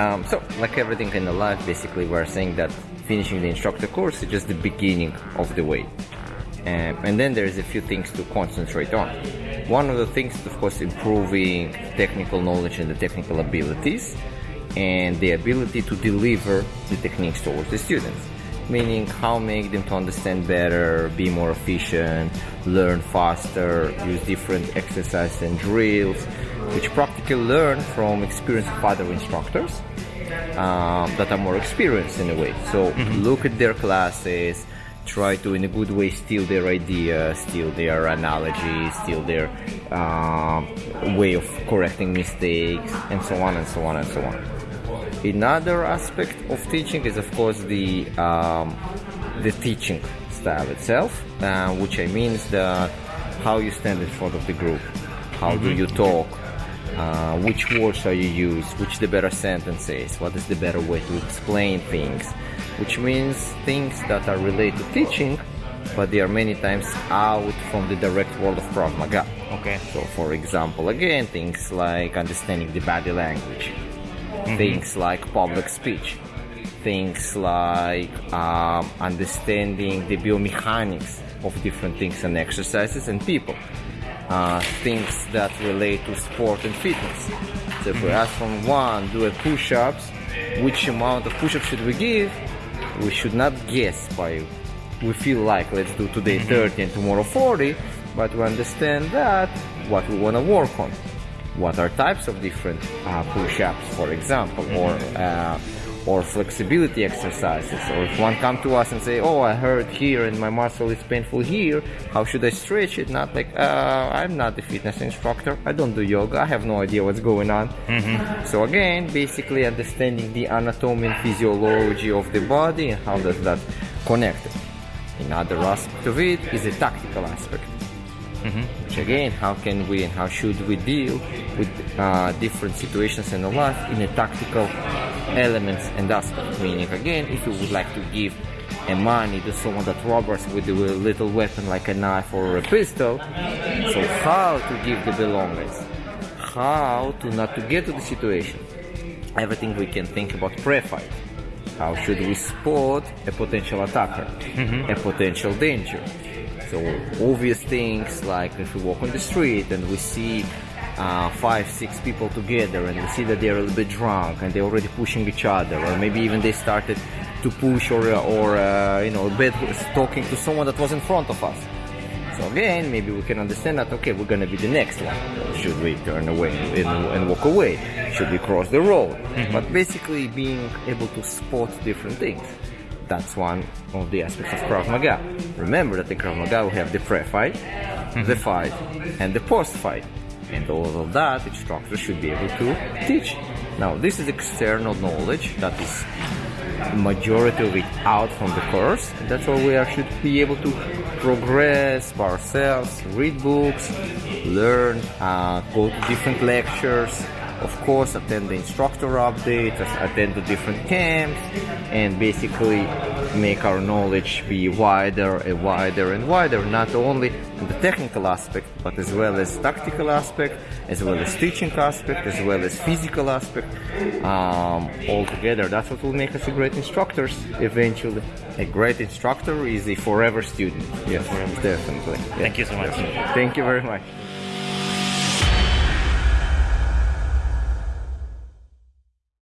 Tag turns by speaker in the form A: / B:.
A: Um, so, like everything in the life, basically, we're saying that finishing the instructor course is just the beginning of the way. Um, and then there's a few things to concentrate on. One of the things, of course, improving technical knowledge and the technical abilities, and the ability to deliver the techniques towards the students. Meaning, how make them to understand better, be more efficient, learn faster, use different exercises and drills, which practically learn from experience of other instructors um, that are more experienced in a way. So look at their classes, try to in a good way steal their ideas, steal their analogies, steal their um, way of correcting mistakes, and so on and so on and so on. Another aspect of teaching is, of course, the um, the teaching style itself, uh, which I mean is the how you stand in front of the group, how do you talk, uh, which words are you use, which the better sentences, what is the better way to explain things, which means things that are related to teaching, but they are many times out from the direct world of Krav Maga.
B: Okay.
A: So, for example, again, things like understanding the body language, things like public speech, things like um, understanding the biomechanics of different things and exercises and people, uh, things that relate to sport and fitness. So, if we ask from one, do a push-ups, which amount of push-ups should we give? We should not guess by we feel like let's do today 30 and tomorrow 40 but we understand that what we want to work on what are types of different uh, push-ups for example or uh, or flexibility exercises. Or if one come to us and say oh i hurt here and my muscle is painful here how should i stretch it? Not like uh, i'm not a fitness instructor. I don't do yoga. I have no idea what's going on. So again basically understanding the anatomy and physiology of the body and how does that connect. Another aspect of it is a tactical aspect. Which again, how can we and how should we deal with uh, different situations in the life in a tactical elements and aspect? Meaning, again, if you would like to give a money to someone that robs us with a little weapon like a knife or a pistol, so how to give the belongings? How to not to get to the situation? Everything we can think about pre-fight. How should we spot a potential attacker, a potential danger? So obvious things like if we walk on the street and we see uh, five, six people together and we see that they're a little bit drunk and they're already pushing each other, or maybe even they started to push or or uh, you know a bit talking to someone that was in front of us. So again, maybe we can understand that okay, we're gonna be the next one. Should we turn away and, and walk away? Should we cross the road? But basically, being able to spot different things. That's one of the aspects of Krav Maga. Remember that in Krav Maga we have the pre-fight, the fight, and the post-fight. And all of that, the instructor should be able to teach. Now, this is external knowledge that is majority of it out from the course. That's why we are, should be able to progress by ourselves, read books, learn, uh, go to different lectures, of course, attend the instructor updates, attend the different camps, and basically make our knowledge be wider and wider and wider, not only in the technical aspect, but as well as tactical aspect, as well as teaching aspect, as well as physical aspect. Um, all together, that's what will make us a great instructors eventually. A great instructor is a forever student. Yes, forever. definitely.
B: Thank you so much.
A: Thank you very much.